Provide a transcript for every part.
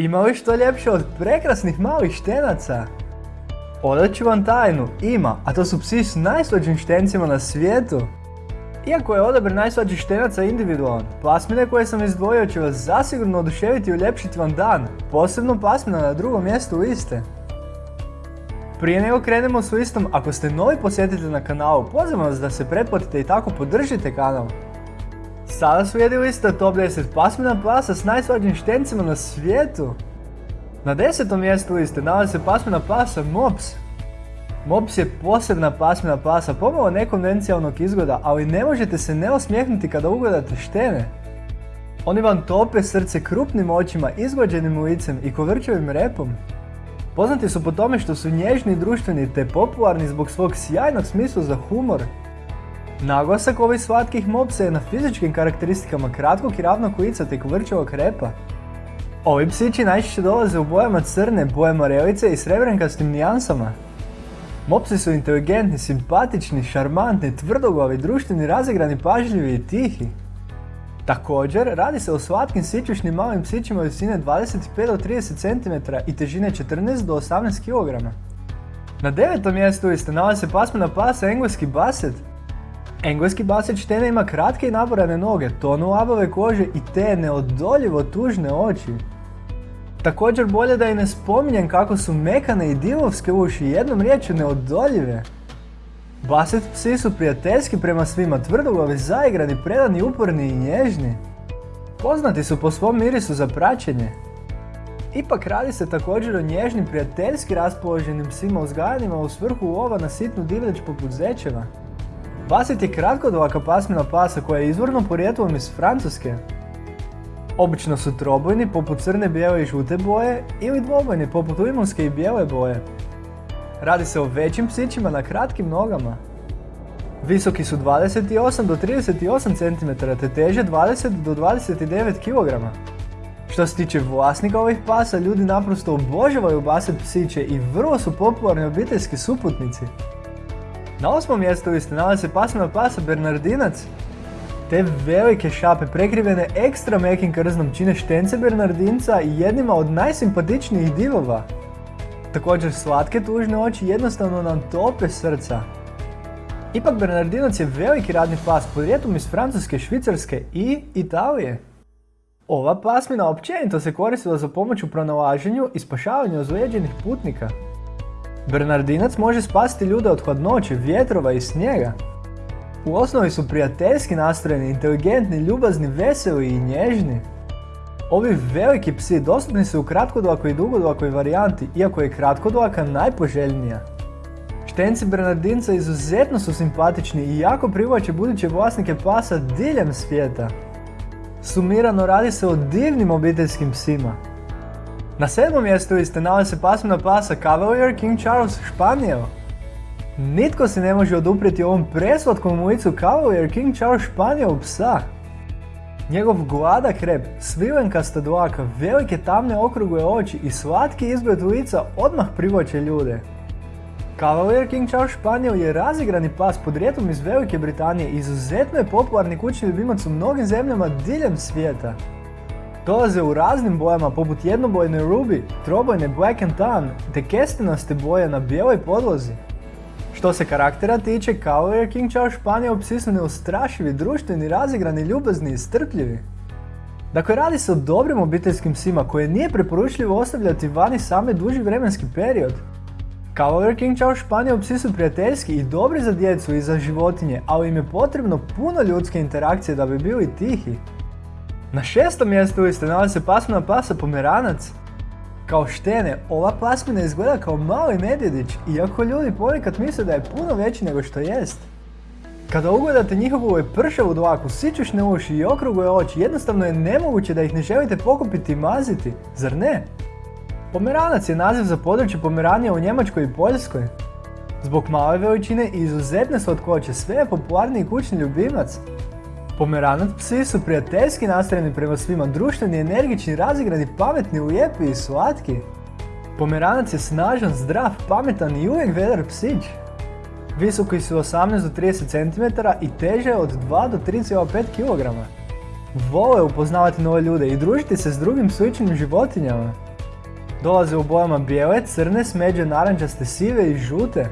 Ima li što ljepše od prekrasnih malih štenaca? Odat ću vam tajnu, ima, a to su psi s najslađim štencima na svijetu. Iako je odabir najslađih štenaca individualan, pasmine koje sam izdvojio će vas zasigurno oduševiti i uljepšiti vam dan, posebno pasmina na drugom mjestu liste. Prije nego krenemo s listom, ako ste novi posjetitelj na kanalu, pozivam vas da se pretplatite i tako podržite kanal. Sada slijedi lista top 10 pasmina pasa s najslađim štencima na svijetu. Na desetom mjestu liste nalazi se pasmina pasa Mops. Mops je posebna pasmina pasa, pomalo nekonvencijalnog izgleda, ali ne možete se ne osmijehnuti kada ugledate štene. Oni vam tope srce krupnim očima, izglađenim licem i kovrčevim repom. Poznati su po tome što su nježni i društveni te popularni zbog svog sjajnog smisla za humor. Naglasak ovih slatkih mopsa je na fizičkim karakteristikama kratkog i ravnog lica te kovrčevog repa. Ovi psići najčešće dolaze u bojama crne, boje morelice i srebrenkastim nijansama. Mopsi su inteligentni, simpatični, šarmantni, tvrdoglavi, društveni, razigrani, pažljivi i tihi. Također, radi se o slatkim sićušnim malim psićima visine 25 do 30 cm i težine 14 do 18 kg. Na devetom mjestu liste nalazi se pasmina pasa engleski baset. Engleski baset štene ima kratke i naborane noge, tonu labave kože i te neodoljivo tužne oči. Također bolje da i ne spominjem kako su mekane i divovske uši jednom riječju neodoljive. Baset psi su prijateljski prema svima, tvrdoglavi, zaigrani, predani, uporni i nježni. Poznati su po svom mirisu za praćenje. Ipak radi se također o nježnim, prijateljski raspoloženim psima uzgajanima u svrhu lova na sitnu divljač poput zečeva. Baset je kratkodlaka pasmina pasa koja je izvorno porijetlom iz Francuske. Obično su trobojni poput crne, bijele i žute boje ili dvobojni poput limonske i bijele boje. Radi se o većim psićima na kratkim nogama. Visoki su 28 do 38 cm te teže 20 do 29 kg. Što se tiče vlasnika ovih pasa, ljudi naprosto obožavaju baset psiće i vrlo su popularni obiteljski suputnici. Na osmom mjestu liste nalazi se pasmina pasa Bernardinac. Te velike šape prekrivene ekstra mekim krznom čine štence Bernardinca i jednima od najsimpatičnijih divova. Također slatke tužne oči jednostavno nam tope srca. Ipak Bernardinac je veliki radni pas podrijetom iz Francuske, Švicarske i Italije. Ova pasmina općenito se koristila za pomoć u pronalaženju i spašavanju ozlijeđenih putnika. Bernardinac može spasiti ljude od hladnoće, vjetrova i snijega. U osnovi su prijateljski nastrojeni, inteligentni, ljubazni, veseli i nježni. Ovi veliki psi dostupni su u kratkodlakoj i dugodlakoj varijanti, iako je kratkodlaka najpoželjnija. Štenci Bernardinca izuzetno su simpatični i jako privlače buduće vlasnike pasa diljem svijeta. Sumirano radi se o divnim obiteljskim psima. Na sedmom mjestu liste nalazi se pasmina pasa Cavalier King Charles Španijel. Nitko se ne može oduprijeti ovom preslatkom licu Cavalier King Charles Španijel psa. Njegov gladak rep, svilenkasta dlaka, velike tamne okrugle oči i slatki izgled lica odmah privlače ljude. Cavalier King Charles Španijel je razigrani pas podrijetlom iz Velike Britanije i izuzetno je popularni kućni ljubimac u mnogim zemljama diljem svijeta. Dolaze u raznim bojama poput jednobojne ruby, trobojne black and tan te kestinaste boje na bijeloj podlozi. Što se karaktera tiče, Cavalier King Charles Španijel psi su neustrašivi, društveni, razigrani, ljubazni i strpljivi. Dakle, radi se o dobrim obiteljskim psima koje nije preporučljivo ostavljati vani same duži vremenski period. Cavalier King Charles Španijel psi su prijateljski i dobri za djecu i za životinje, ali im je potrebno puno ljudske interakcije da bi bili tihi. Na šestom mjestu liste nalazi se pasmina pasa Pomeranac. Kao štene, ova pasmina izgleda kao mali medvjedić, iako ljudi ponekad misle da je puno veći nego što jest. Kada ugledate njihovu pršavu dlaku, sičušne uši i okrugle oči, jednostavno je nemoguće da ih ne želite pokupiti i maziti, zar ne? Pomeranac je naziv za područje Pomeranija u Njemačkoj i Poljskoj. Zbog male veličine i izuzetne slatkoće sve je popularniji kućni ljubimac. Pomeranac psi su prijateljski nastrojeni prema svima, društveni, energični, razigrani, pametni, lijepi i slatki. Pomeranac je snažan, zdrav, pametan i uvijek vedar psić. Visoki su 18 do 30 cm i teže od 2 do 3,5 kg. Vole upoznavati nove ljude i družiti se s drugim sličnim životinjama. Dolaze u bojama bijele, crne, smeđe, narančaste, sive i žute.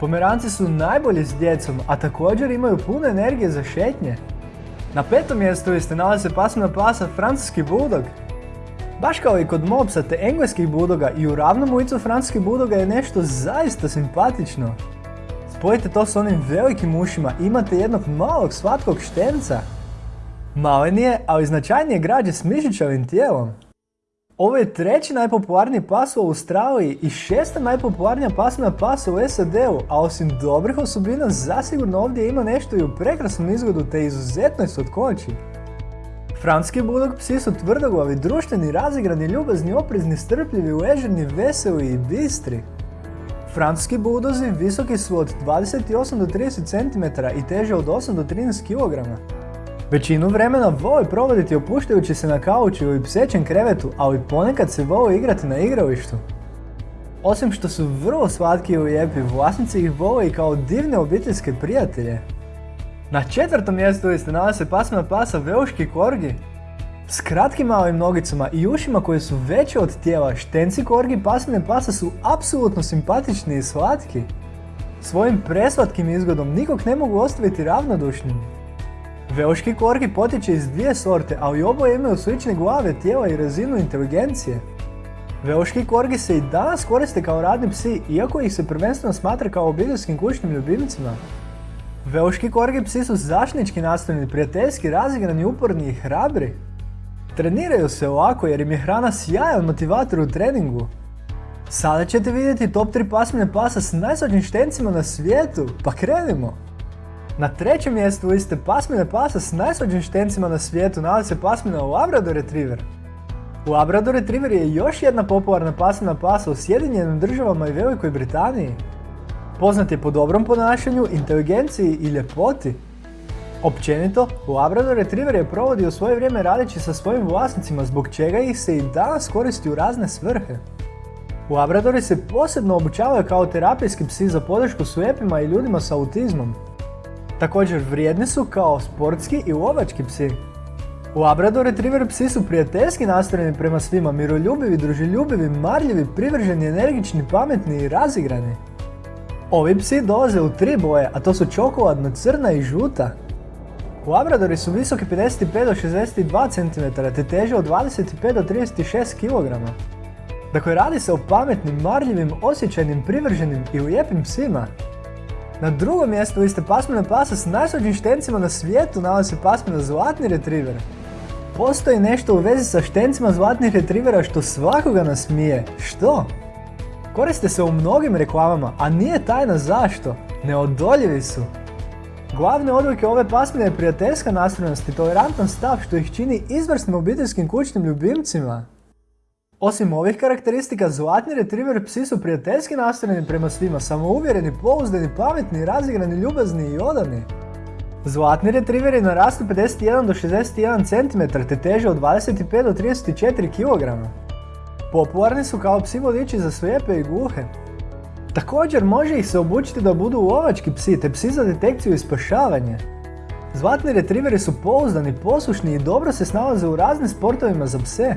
Pomeranci su najbolji s djecom, a također imaju puno energije za šetnje. Na petom mjestu se nalaze pasmina pasa francuski budog. Baš kao i kod mopsa te engleskih budoga i u ravnom ulicu francuskih budoga je nešto zaista simpatično. Spojite to s onim velikim ušima imate jednog malog slatkog štenca. Malenije, ali značajnije građe s mišićavim tijelom. Ovo je treći najpopularniji pas u Australiji i šesta najpopularnija pasmina pasa u SAD-u, a osim dobrih osobina zasigurno ovdje ima nešto i u prekrasnom izgledu te izuzetnoj slatkoći. Francuski bulog psi su tvrdoglavi, društveni, razigrani, ljubazni, oprezni, strpljivi, ležerni, veseli i bistri. Francuski buldozi visoki su od 28 do 30 cm i teže od 8 do 13 kg. Većinu vremena vole provoditi opuštajući se na kauču ili psećem krevetu, ali ponekad se vole igrati na igralištu. Osim što su vrlo slatki i lijepi, vlasnici ih vole i kao divne obiteljske prijatelje. Na četvrtom mjestu liste nalaze pasmina pasa Velški korgi. S kratkim malim nogicama i ušima koje su veće od tijela, štenci korgi pasmine pasa su apsolutno simpatični i slatki. Svojim preslatkim izgledom nikog ne mogu ostaviti ravnodušnim. Velški korgi potječe iz dvije sorte, ali oboje imaju slične glave, tijela i razinu inteligencije. Velški korgi se i danas koriste kao radni psi, iako ih se prvenstveno smatra kao obiteljskim kućnim ljubimcima. Velški korgi psi su zaštnički nastavljeni, prijateljski, razigrani, uporni i hrabri. Treniraju se ovako jer im je hrana sjajan motivator u treningu. Sada ćete vidjeti top 3 pasmine pasa s najslađim štencima na svijetu, pa krenimo! Na trećem mjestu liste pasmine pasa s najslađim štencima na svijetu nalazi se pasmina Labrador Retriever. Labrador Retriever je još jedna popularna pasmina pasa u Sjedinjenim državama i Velikoj Britaniji. Poznat je po dobrom ponašanju, inteligenciji i ljepoti. Općenito, Labrador Retriever je provodio svoje vrijeme radeći sa svojim vlasnicima zbog čega ih se i danas koristi u razne svrhe. Labradori se posebno obučavaju kao terapijski psi za podršku slijepima i ljudima s autizmom. Također vrijedni su kao sportski i lovački psi. Labrador Retriever psi su prijateljski nastrojeni prema svima, miroljubivi, druželjubivi, marljivi, privrženi, energični, pametni i razigrani. Ovi psi dolaze u tri boje, a to su čokoladna, crna i žuta. Labradori su visoki 55 do 62 cm te teže od 25 do 36 kg. Dakle, radi se o pametnim, marljivim, osjećajnim, privrženim i lijepim psima. Na drugom mjestu liste pasmina pasa s najslađim štencima na svijetu nalazi se pasmina Zlatni retriver. Postoji nešto u vezi sa štencima zlatnih retrivera što svakoga nasmije. Što? Koriste se u mnogim reklamama, a nije tajna zašto. Neodoljivi su. Glavne odlike ove pasmine je prijateljska nastrojenost i tolerantan stav što ih čini izvrsnim obiteljskim kućnim ljubimcima. Osim ovih karakteristika, zlatni retriever psi su prijateljski nastrojeni prema svima, samouvjereni, pouzdani, pametni, razigrani, ljubazni i odani. Zlatni retrieveri narastu 51 do 61 cm te teže od 25 do 34 kg. Popularni su kao psi vodiči za slijepe i gluhe. Također može ih se obučiti da budu lovački psi te psi za detekciju i spašavanje. Zlatni retrieveri su pouzdani, poslušni i dobro se snalaze u raznim sportovima za pse.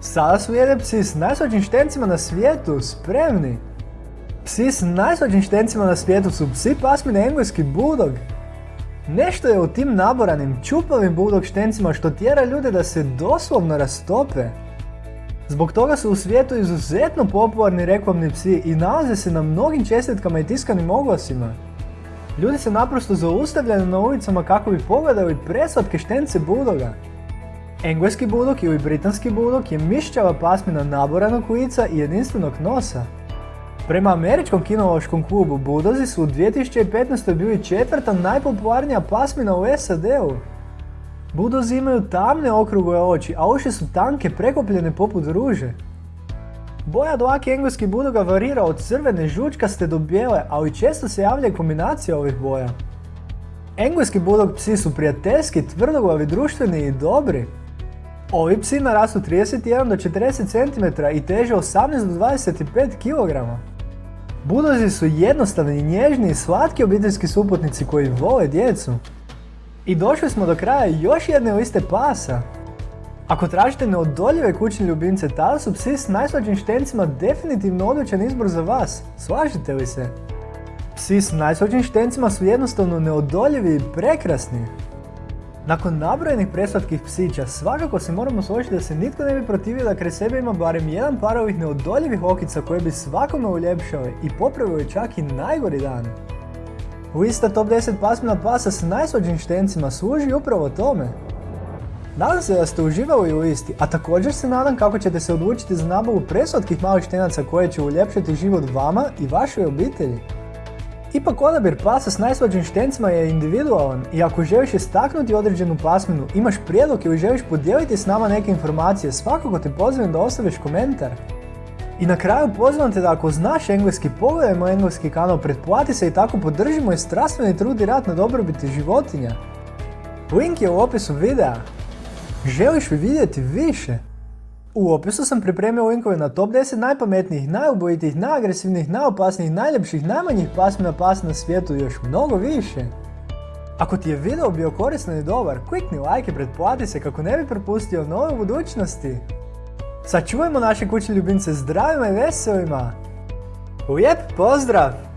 Sada su jede psi s najslađim štencima na svijetu, spremni! Psi s najslađim štencima na svijetu su psi pasmine engleski bulldog. Nešto je u tim naboranim, čupavim bulldog štencima što tjera ljude da se doslovno rastope. Zbog toga su u svijetu izuzetno popularni reklamni psi i nalaze se na mnogim čestitkama i tiskanim oglasima. Ljudi se naprosto zaustavljaju na ulicama kako bi pogledali preslatke štence budoga. Engleski budok ili britanski budok je mišćava pasmina naboranog lica i jedinstvenog nosa. Prema američkom kinološkom klubu Budozi su u 2015. bili četvrta najpopularnija pasmina u SAD-u. Budozi imaju tamne okrugle oči, a uši su tanke prekopljene poput ruže. Boja dlake engleski budoga varira od crvene žučkaste do bijele, ali često se javlja kombinacija ovih boja. Engleski budog psi su prijateljski, tvrdoglavi, društveni i dobri. Ovi psi narastu 31 do 40 cm i teže 18 do 25 kg. Budozi su jednostavni, nježni i slatki obiteljski suputnici koji vole djecu. I došli smo do kraja još jedne liste pasa. Ako tražite neodoljive kućne ljubimce, tada su psi s najslađim štencima definitivno odličan izbor za vas. Slažete li se? Psi s najslađim štencima su jednostavno neodoljivi i prekrasni. Nakon nabrojenih preslatkih psića, svakako se moramo složiti da se nitko ne bi protivio da kraj sebe ima barem jedan par ovih neodoljivih okica koje bi svakome uljepšale i popravili čak i najgori dan. Lista top 10 pasmina pasa s najslađim štencima služi upravo tome. Nadam se da ste uživali u listi, a također se nadam kako ćete se odlučiti za nabavu preslatkih malih štenaca koje će uljepšati život vama i vašoj obitelji. Ipak odabir pasa s najslađim štencima je individualan i ako želiš istaknuti određenu pasminu, imaš prijedlog ili želiš podijeliti s nama neke informacije, svakako te pozivam da ostaviš komentar. I na kraju pozivam te da ako znaš engleski, pogledajmo engleski kanal, pretplati se i tako podržimo i strastveni trud i rad na dobrobiti životinja. Link je u opisu videa. Želiš li vidjeti više? U opisu sam pripremio linkove na top 10 najpametnijih, najubojitijih, najagresivnijih, najopasnijih, najljepših, najmanjih pasmina pasa na svijetu i još mnogo više. Ako ti je video bio koristan i dobar, klikni like i pretplati se kako ne bi propustio nove budućnosti. Sačuvajmo naše kućne ljubimce zdravima i veselima. Lijep pozdrav!